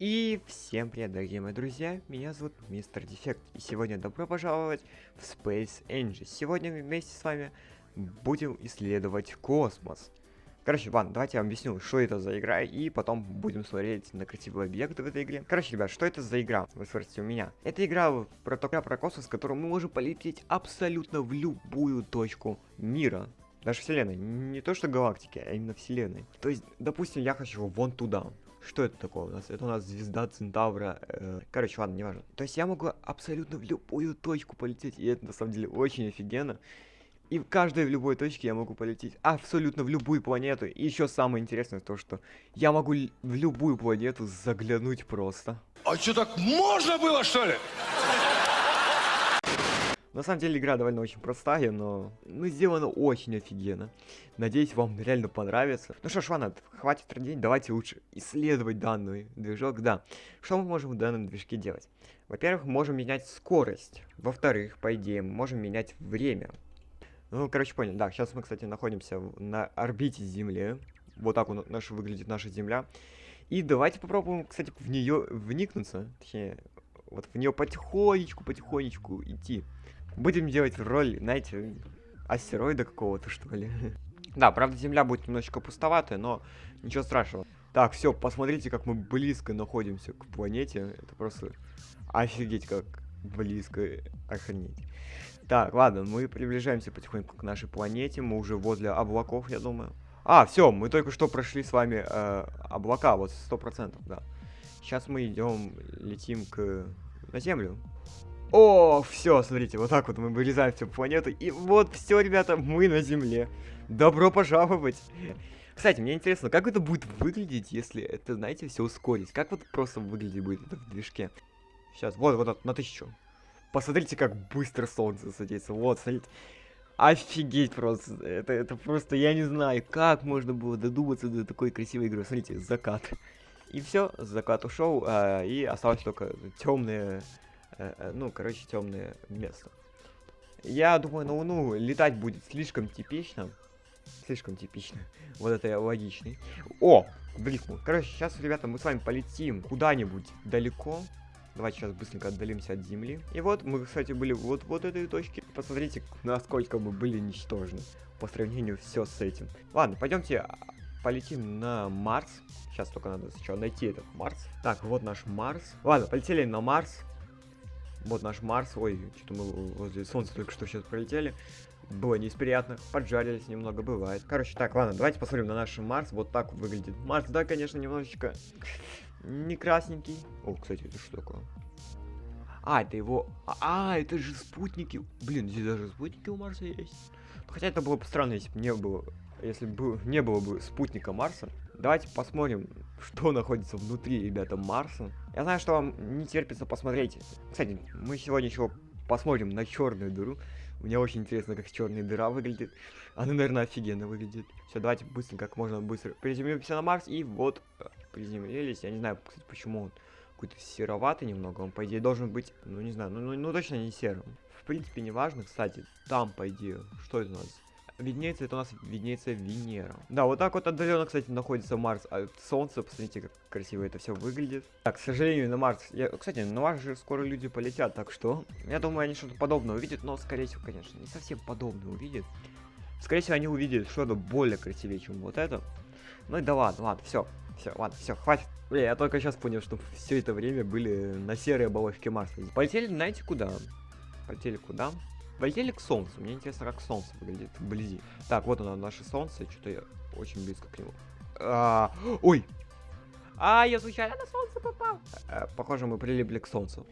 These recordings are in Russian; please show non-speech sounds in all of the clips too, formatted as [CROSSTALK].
И всем привет, дорогие мои друзья, меня зовут Мистер Дефект, и сегодня добро пожаловать в Space Engine. Сегодня вместе с вами будем исследовать космос. Короче, ладно, давайте я вам объясню, что это за игра, и потом будем смотреть на красивые объекты в этой игре. Короче, ребят, что это за игра? Вы спросите у меня. Это игра про, про космос, в которой мы можем полететь абсолютно в любую точку мира. Даже вселенной. Не то, что галактики, а именно вселенной. То есть, допустим, я хочу вон туда. Что это такое у нас? Это у нас звезда Центавра. Э, короче, ладно, не важно. То есть я могу абсолютно в любую точку полететь, и это на самом деле очень офигенно. И в каждой в любой точке я могу полететь абсолютно в любую планету. И еще самое интересное то, что я могу в любую планету заглянуть просто. А что так можно было, что ли? На самом деле игра довольно очень простая, но ну, сделана очень офигенно. Надеюсь, вам реально понравится. Ну что ж, ладно, хватит трудить, давайте лучше исследовать данный движок. Да, что мы можем в данном движке делать? Во-первых, можем менять скорость. Во-вторых, по идее, мы можем менять время. Ну, короче, понял. Да, сейчас мы, кстати, находимся на орбите Земли. Вот так вот наша выглядит наша Земля. И давайте попробуем, кстати, в нее вникнуться. Точнее, вот в нее потихонечку, потихонечку идти. Будем делать роль, знаете, астероида какого-то, что ли. [LAUGHS] да, правда, Земля будет немножечко пустоватая, но ничего страшного. Так, все, посмотрите, как мы близко находимся к планете. Это просто офигеть, как близко, охренеть. Так, ладно, мы приближаемся потихоньку к нашей планете. Мы уже возле облаков, я думаю. А, все, мы только что прошли с вами э, облака, вот сто процентов, да. Сейчас мы идем, летим к на Землю. О, все, смотрите, вот так вот мы вырезаем всю планету. И вот все, ребята, мы на Земле. Добро пожаловать. Кстати, мне интересно, как это будет выглядеть, если это, знаете, все ускорить? Как вот просто выглядеть будет это в движке? Сейчас, вот, вот, на тысячу. Посмотрите, как быстро солнце садится. Вот, смотрите. Офигеть просто. Это, это просто, я не знаю, как можно было додуматься до такой красивой игры. Смотрите, закат. И все, закат ушел, а, и осталось только темные э, ну, короче, темное место. Я думаю, на Луну летать будет слишком типично. Слишком типично. [LAUGHS] Вот это я логичный. О, бликнул. Короче, сейчас, ребята, мы с вами полетим куда-нибудь далеко. Давайте сейчас быстренько отдалимся от Земли. И вот мы, кстати, были вот вот этой точке. Посмотрите, насколько мы были ничтожны по сравнению все с этим. Ладно, пойдемте а, полетим на Марс. Сейчас только надо сначала найти этот Марс. Так, вот наш Марс. Ладно, полетели на Марс. Вот наш Марс. Ой, что-то мы возле Солнца только что сейчас пролетели. Было не. Поджарились немного, бывает. Короче, так, ладно, давайте посмотрим на наш Марс. Вот так выглядит Марс. Да, конечно, немножечко не красненький. О, кстати, это что такое? А, это его... А, это же спутники. Блин, здесь даже спутники у Марса есть. Хотя это было бы странно, если бы не было... Если бы не было бы спутника Марса. Давайте посмотрим, [LAUGHS] что находится внутри, ребята, Марса. Я знаю, что вам не терпится посмотреть. Кстати, мы сегодня еще посмотрим на черную дыру. Мне очень интересно, как черная дыра выглядит. Она, наверное, офигенно выглядит. Все, давайте быстро, как можно быстро приземлимся на Марс. И вот, э, приземлились. Я не знаю, кстати, почему он какой-то сероватый немного. Он, по идее, должен быть, ну, не знаю, ну, ну, ну точно не серым. В принципе, не важно, кстати. Там, по идее, что это у нас? Виднеется, это у нас виднеется Венера. Да, вот так вот отдаленно, кстати, находится Марс от Солнца. Посмотрите, как красиво это все выглядит. Так, к сожалению, на Марс... Я, кстати, на Марс же скоро люди полетят, так что... Я думаю, они что-то подобное увидят, но, скорее всего, конечно, не совсем подобное увидят. Скорее всего, они увидят что-то более красивее, чем вот это. Ну и да ладно, ладно, все. Все, ладно, все, хватит. Бля, я только сейчас понял, что все это время были на серой оболочке Марса. Полетели, знаете, куда? Полетели куда? Полетели к Солнцу. Мне интересно, как Солнце выглядит вблизи. Так, вот оно, наше Солнце. Что-то я очень близко к нему. А, ой! А, я случайно на Солнце попал. А, похоже, мы прилипли к Солнцу.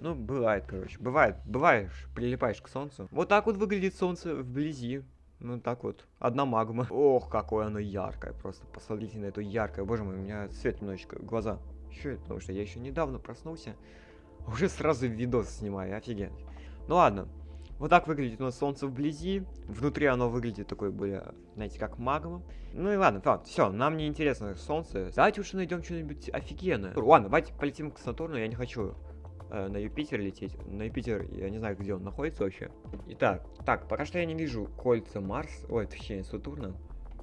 Ну, бывает, короче. Бывает. Бываешь, прилипаешь к Солнцу. Вот так вот выглядит Солнце вблизи. Ну, так вот. Одна магма. Ох, какое оно яркое. Просто посмотрите на эту яркое. Боже мой, у меня свет немножечко глаза. Еще потому что я еще недавно проснулся. Уже сразу видос снимаю, офигеть. Ну ладно, вот так выглядит у нас солнце вблизи. Внутри оно выглядит такой более, знаете, как магма. Ну и ладно, ладно, все, нам не интересно солнце. Давайте уж найдем что-нибудь офигенное. Ладно, давайте полетим к Сатурну, я не хочу э, на Юпитер лететь. На Юпитер, я не знаю, где он находится вообще. Итак, так, пока что я не вижу кольца Марс. Ой, точнее, Сатурна.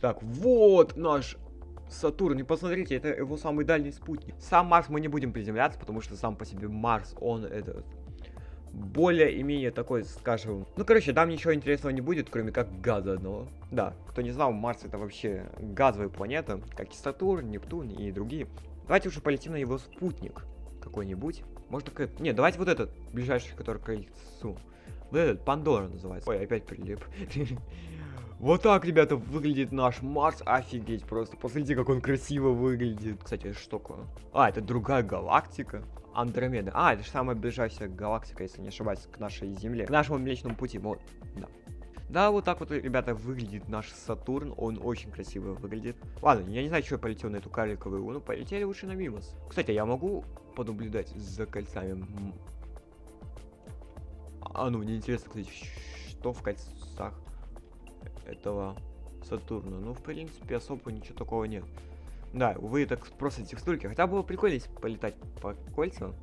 Так, вот наш Сатурн, и посмотрите, это его самый дальний спутник. Сам Марс мы не будем приземляться, потому что сам по себе Марс, он этот более-менее такой, скажем... Ну, короче, там ничего интересного не будет, кроме как газа одного. Да, кто не знал, Марс это вообще газовая планета, как и Сатурн, Нептун и другие. Давайте уже полетим на его спутник какой-нибудь. Может, так... Не, давайте вот этот, ближайший, который к кольцу. Вот этот, Пандора называется. Ой, опять прилип. [LAUGHS] Вот так, ребята, выглядит наш Марс. Офигеть просто. Посмотрите, как он красиво выглядит. Кстати, что такое? А, это другая галактика. Андромеда. А, это же самая ближайшая галактика, если не ошибаюсь, к нашей Земле. К нашему Млечному Пути. Вот, да. Да, вот так вот, ребята, выглядит наш Сатурн. Он очень красиво выглядит. Ладно, я не знаю, что я полетел на эту карликовую луну. Полетели лучше на Мимос. Кстати, я могу понаблюдать за кольцами? А, ну, мне интересно, кстати, что в кольцах этого Сатурна. Ну, в принципе, особо ничего такого нет. Да, увы, так просто текстурки. Хотя было прикольно, полетать по кольцам.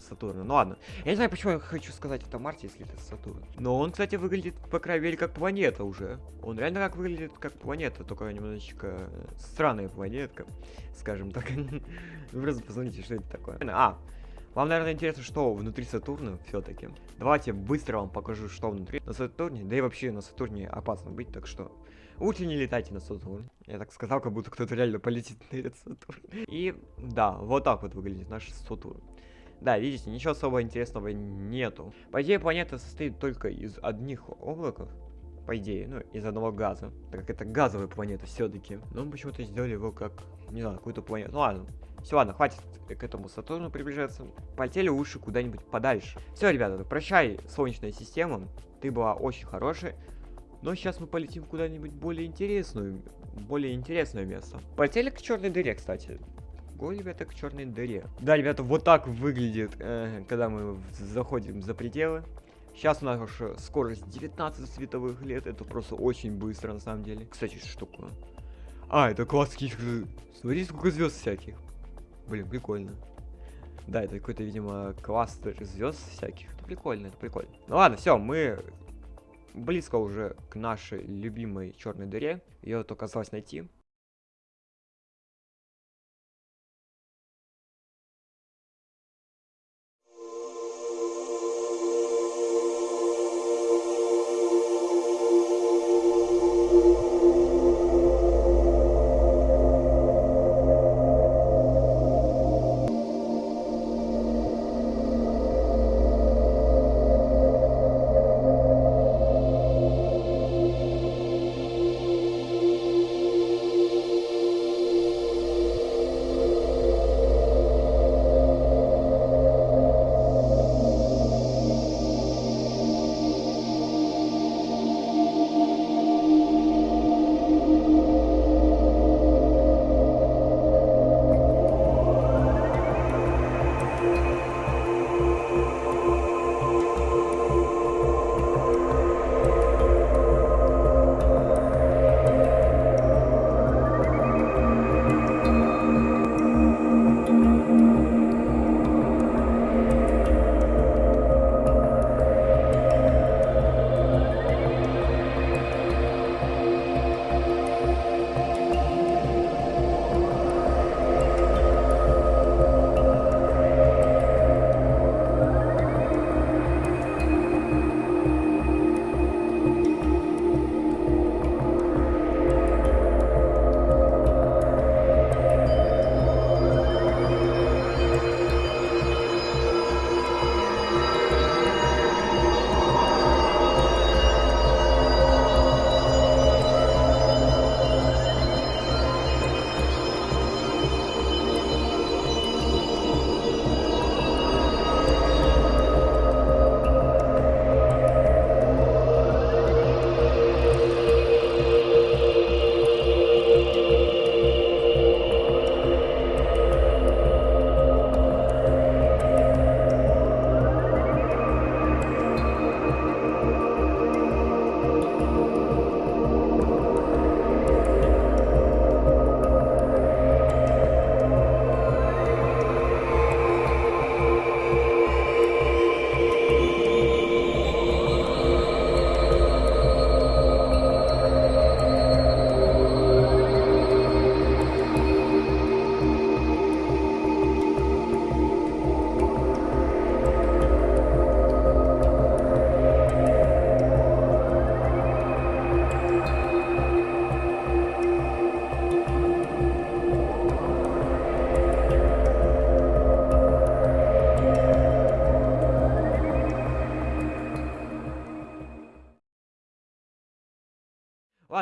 Сатурна. Ну ладно. Я не знаю, почему я хочу сказать это Марте, если это Сатурн. Но он, кстати, выглядит, по крайней мере, как планета уже. Он реально как выглядит как планета, только немножечко странная планетка, [LAUGHS] скажем так. Вы [LAUGHS] просто посмотрите, что это такое. А, вам, наверное, интересно, что внутри Сатурна все-таки. Давайте быстро вам покажу, что внутри на Сатурне. Да и вообще на Сатурне опасно быть, так что Лучше не летайте на Сатурн. Я так сказал, как будто кто-то реально полетит на этот Сатурн. И да, вот так вот выглядит наш Сатурн. Да, видите, ничего особо интересного нету. По идее, планета состоит только из одних облаков. По идее, ну, из одного газа. Так как это газовая планета все-таки. Но мы почему-то сделали его как, не знаю, какую-то планету. Ну ладно. Все, ладно, хватит к этому Сатурну приближаться. Полетели лучше куда-нибудь подальше. Все, ребята, прощай, Солнечная система. Ты была очень хорошая. Но сейчас мы полетим куда-нибудь более интересную, более интересное место. Полетели к черной дыре, кстати. Го, ребята, к черной дыре. Да, ребята, вот так выглядит, э, когда мы заходим за пределы. Сейчас у нас уже скорость 19 световых лет. Это просто очень быстро, на самом деле. Кстати, что такое? А, это класс каких Смотрите, сколько звезд всяких. Блин, прикольно. Да, это какой-то, видимо, кластер звезд всяких. Это прикольно, это прикольно. Ну ладно, все, мы близко уже к нашей любимой черной дыре. Ее только осталось найти.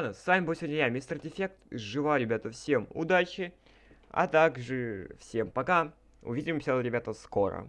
Ладно, с вами был сегодня я, Мистер Дефект. Желаю, ребята, всем удачи. А также всем пока. Увидимся, ребята, скоро.